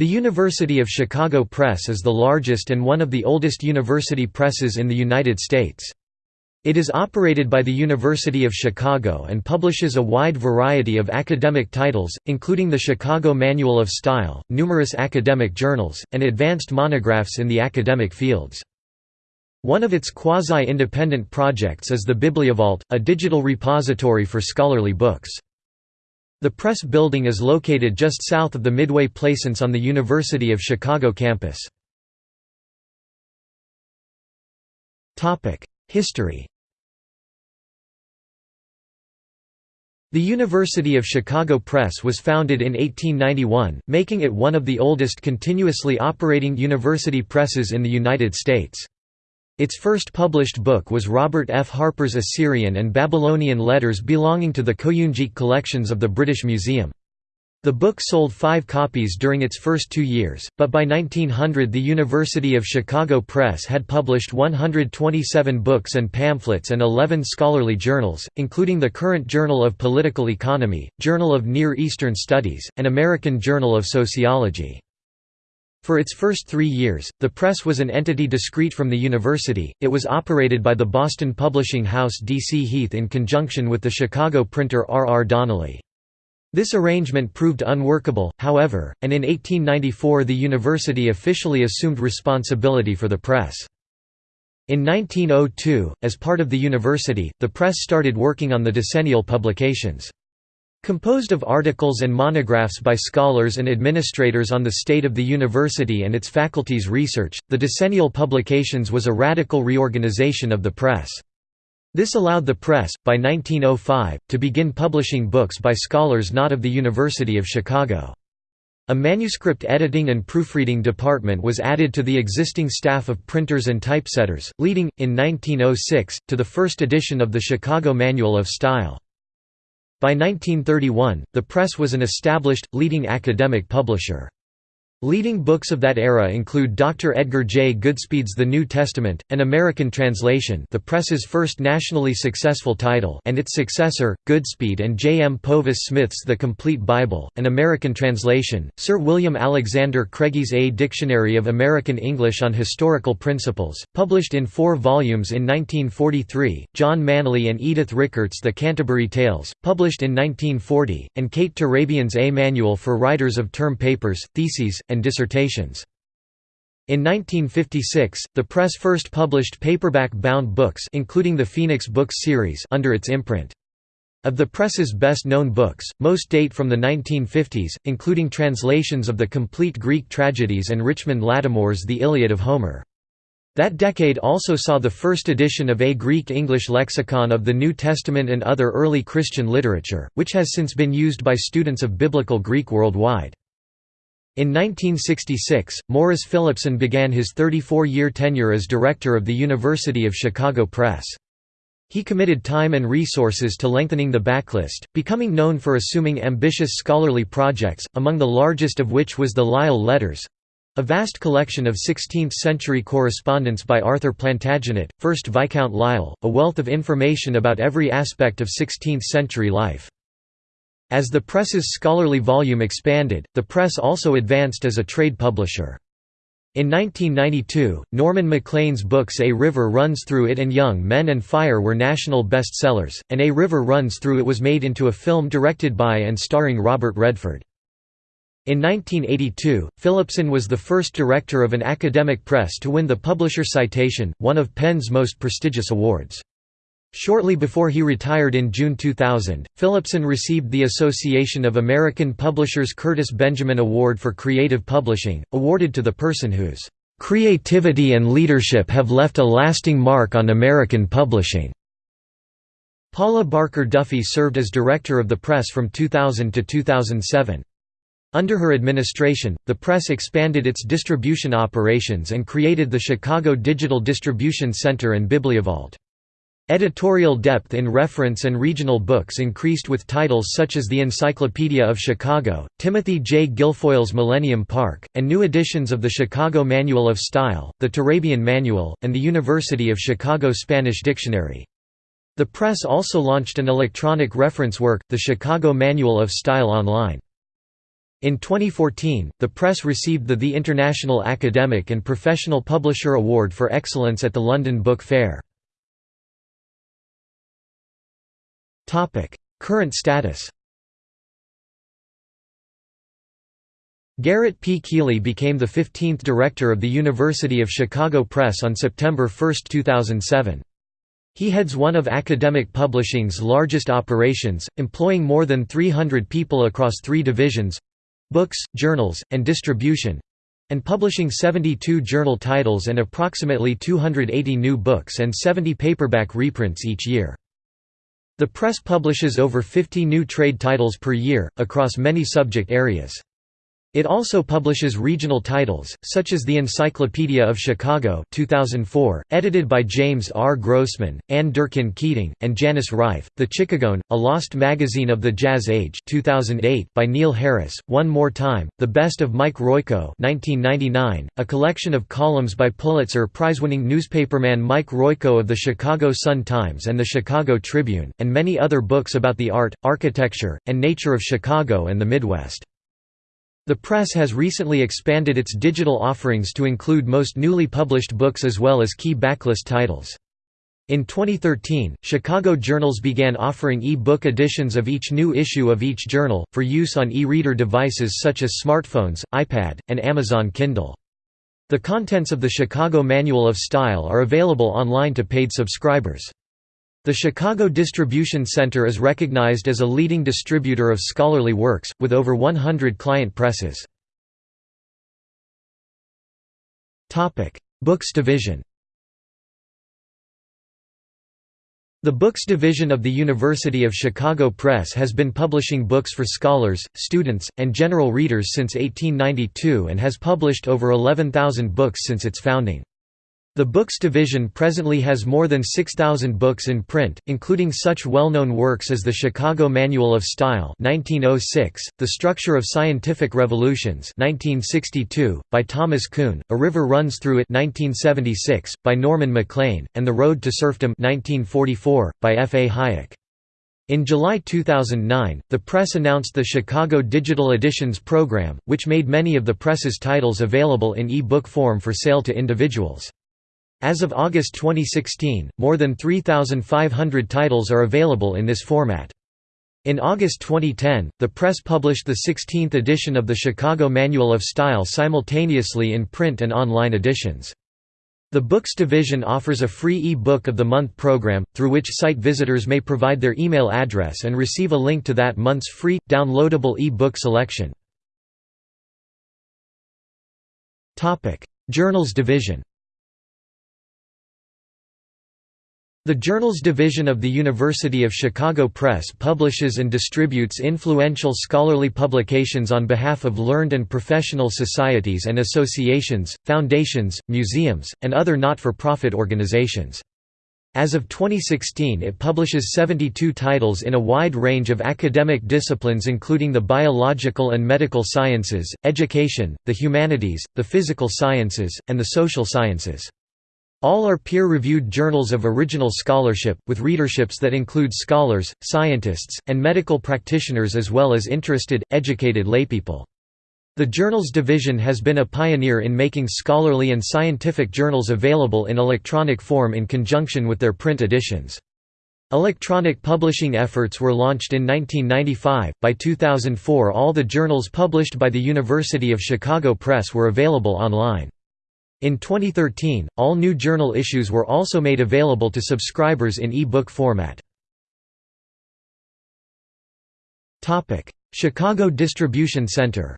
The University of Chicago Press is the largest and one of the oldest university presses in the United States. It is operated by the University of Chicago and publishes a wide variety of academic titles, including the Chicago Manual of Style, numerous academic journals, and advanced monographs in the academic fields. One of its quasi-independent projects is the Bibliovault, a digital repository for scholarly books. The press building is located just south of the Midway Plaisance on the University of Chicago campus. History The University of Chicago Press was founded in 1891, making it one of the oldest continuously operating university presses in the United States. Its first published book was Robert F. Harper's Assyrian and Babylonian letters belonging to the Kouyunjik collections of the British Museum. The book sold five copies during its first two years, but by 1900 the University of Chicago Press had published 127 books and pamphlets and 11 scholarly journals, including the Current Journal of Political Economy, Journal of Near Eastern Studies, and American Journal of Sociology. For its first three years, the press was an entity discrete from the university, it was operated by the Boston publishing house D. C. Heath in conjunction with the Chicago printer R. R. Donnelley. This arrangement proved unworkable, however, and in 1894 the university officially assumed responsibility for the press. In 1902, as part of the university, the press started working on the decennial publications. Composed of articles and monographs by scholars and administrators on the state of the university and its faculty's research, the decennial publications was a radical reorganization of the press. This allowed the press, by 1905, to begin publishing books by scholars not of the University of Chicago. A manuscript editing and proofreading department was added to the existing staff of printers and typesetters, leading, in 1906, to the first edition of the Chicago Manual of Style. By 1931, the press was an established, leading academic publisher. Leading books of that era include Dr. Edgar J. Goodspeed's The New Testament, an American translation the press's first nationally successful title and its successor, Goodspeed and J. M. Powis Smith's The Complete Bible, an American translation, Sir William Alexander Craigie's A Dictionary of American English on Historical Principles, published in four volumes in 1943, John Manly and Edith Rickert's The Canterbury Tales, published in 1940, and Kate Turabian's A Manual for Writers of Term Papers, Theses, and dissertations. In 1956, the press first published paperback-bound books including the Phoenix Books series under its imprint. Of the press's best-known books, most date from the 1950s, including translations of the complete Greek tragedies and Richmond Lattimore's The Iliad of Homer. That decade also saw the first edition of a Greek-English lexicon of the New Testament and other early Christian literature, which has since been used by students of Biblical Greek worldwide. In 1966, Morris Philipson began his 34-year tenure as director of the University of Chicago Press. He committed time and resources to lengthening the backlist, becoming known for assuming ambitious scholarly projects, among the largest of which was the Lisle Letters—a vast collection of 16th-century correspondence by Arthur Plantagenet, 1st Viscount Lisle, a wealth of information about every aspect of 16th-century life. As the press's scholarly volume expanded, the press also advanced as a trade publisher. In 1992, Norman Maclean's books A River Runs Through It and Young Men and Fire were national bestsellers, and A River Runs Through It was made into a film directed by and starring Robert Redford. In 1982, Philipson was the first director of an academic press to win the Publisher Citation, one of PEN's most prestigious awards. Shortly before he retired in June 2000, Philipson received the Association of American Publishers Curtis Benjamin Award for Creative Publishing, awarded to the person whose "...creativity and leadership have left a lasting mark on American publishing." Paula Barker Duffy served as director of the press from 2000 to 2007. Under her administration, the press expanded its distribution operations and created the Chicago Digital Distribution Center and Bibliovault. Editorial depth in reference and regional books increased with titles such as the Encyclopedia of Chicago, Timothy J. Guilfoyle's Millennium Park, and new editions of the Chicago Manual of Style, the Turabian Manual, and the University of Chicago Spanish Dictionary. The press also launched an electronic reference work, the Chicago Manual of Style Online. In 2014, the press received the The International Academic and Professional Publisher Award for Excellence at the London Book Fair. Current status Garrett P. Kiely became the 15th director of the University of Chicago Press on September 1, 2007. He heads one of academic publishing's largest operations, employing more than 300 people across three divisions—books, journals, and distribution—and publishing 72 journal titles and approximately 280 new books and 70 paperback reprints each year. The press publishes over 50 new trade titles per year, across many subject areas. It also publishes regional titles, such as the Encyclopedia of Chicago 2004, edited by James R. Grossman, Ann Durkin Keating, and Janice Reiff, The Chicagoan, a lost magazine of the Jazz Age 2008 by Neil Harris, One More Time, The Best of Mike Royko 1999, a collection of columns by Pulitzer Prize-winning newspaperman Mike Royko of the Chicago Sun-Times and the Chicago Tribune, and many other books about the art, architecture, and nature of Chicago and the Midwest. The press has recently expanded its digital offerings to include most newly published books as well as key backlist titles. In 2013, Chicago Journals began offering e-book editions of each new issue of each journal, for use on e-reader devices such as smartphones, iPad, and Amazon Kindle. The contents of the Chicago Manual of Style are available online to paid subscribers. The Chicago Distribution Center is recognized as a leading distributor of scholarly works, with over 100 client presses. Books division The Books Division of the University of Chicago Press has been publishing books for scholars, students, and general readers since 1892 and has published over 11,000 books since its founding. The Books division presently has more than 6,000 books in print, including such well-known works as the Chicago Manual of Style 1906, The Structure of Scientific Revolutions 1962, by Thomas Kuhn, A River Runs Through It 1976, by Norman Maclean, and The Road to Serfdom 1944, by F. A. Hayek. In July 2009, the press announced the Chicago Digital Editions program, which made many of the press's titles available in e-book form for sale to individuals. As of August 2016, more than 3,500 titles are available in this format. In August 2010, the press published the 16th edition of the Chicago Manual of Style simultaneously in print and online editions. The Books division offers a free e-book of the month program, through which site visitors may provide their email address and receive a link to that month's free, downloadable e-book selection. Journals division The Journals Division of the University of Chicago Press publishes and distributes influential scholarly publications on behalf of learned and professional societies and associations, foundations, museums, and other not-for-profit organizations. As of 2016 it publishes 72 titles in a wide range of academic disciplines including the biological and medical sciences, education, the humanities, the physical sciences, and the social sciences. All are peer-reviewed journals of original scholarship, with readerships that include scholars, scientists, and medical practitioners as well as interested, educated laypeople. The Journals Division has been a pioneer in making scholarly and scientific journals available in electronic form in conjunction with their print editions. Electronic publishing efforts were launched in 1995. By 2004, all the journals published by the University of Chicago Press were available online. In 2013, all new journal issues were also made available to subscribers in e-book format. Chicago Distribution Center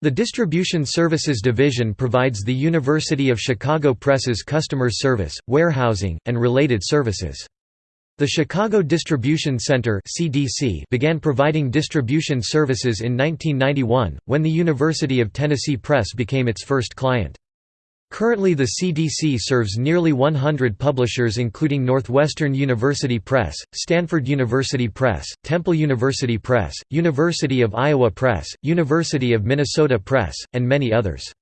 The Distribution Services Division provides the University of Chicago Press's customer service, warehousing, and related services. The Chicago Distribution Center (CDC) began providing distribution services in 1991, when the University of Tennessee Press became its first client. Currently the CDC serves nearly 100 publishers including Northwestern University Press, Stanford University Press, Temple University Press, University of Iowa Press, University of Minnesota Press, and many others.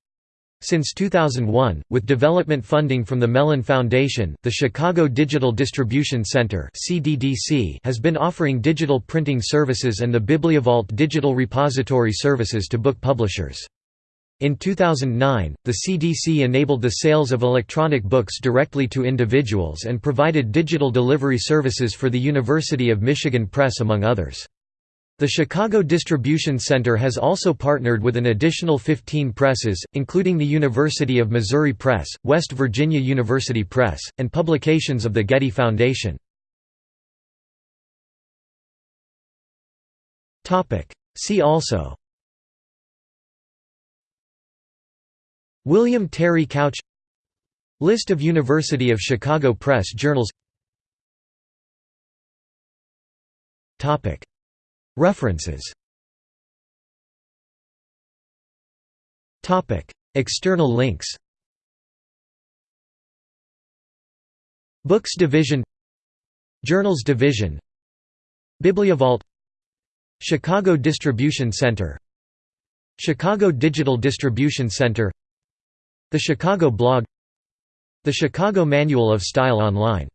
Since 2001, with development funding from the Mellon Foundation, the Chicago Digital Distribution Center has been offering digital printing services and the Bibliovault digital repository services to book publishers. In 2009, the CDC enabled the sales of electronic books directly to individuals and provided digital delivery services for the University of Michigan Press among others. The Chicago Distribution Center has also partnered with an additional 15 presses, including the University of Missouri Press, West Virginia University Press, and publications of the Getty Foundation. See also William Terry Couch List of University of Chicago Press journals References. External links. Books Division. Journals Division. Bibliovault. Chicago Distribution Center. Chicago Digital Distribution Center. The Chicago Blog. The Chicago Manual of Style Online